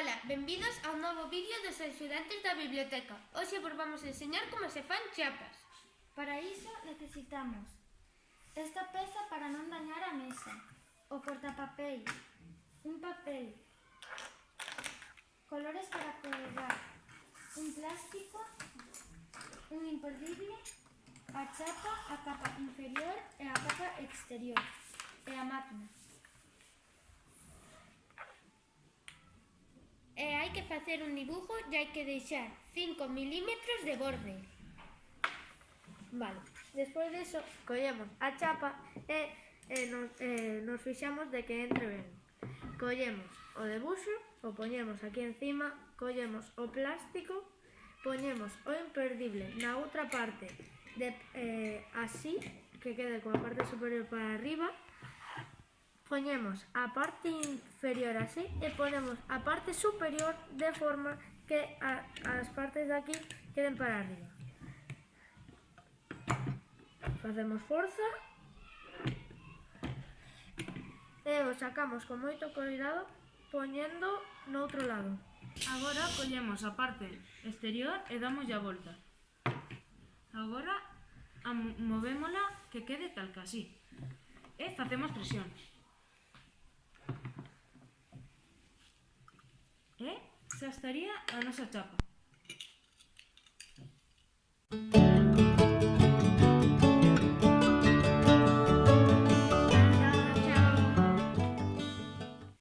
Ola, benvidos ao novo vídeo dos estudantes da biblioteca. Hoxe vos vamos enseñar como se fan chapas. Para iso necesitamos esta peza para non dañar a mesa, o cortapapéis, un papel, colores para colgar, un plástico un imperdible a chapa, a capa inferior e a capa exterior e a máquina. E hai que facer un dibujo e hai que deixar 5 milímetros de borde. Vale, despois deso collemos a chapa e, e, nos, e nos fixamos de que entre ben. Collemos o debuxo, o poñemos aquí encima, collemos o plástico Poñemos o imperdible na outra parte, de, eh, así que quede coa parte superior para arriba. Poñemos a parte inferior así e ponemos a parte superior de forma que a, as partes de aquí queden para arriba. Facemos forza e o sacamos con moito cuidado poñendo no outro lado. Agora collemos a parte exterior e damos a volta. Agora movémola que quede tal que así. E facemos presión. E xa estaría a nosa chapa.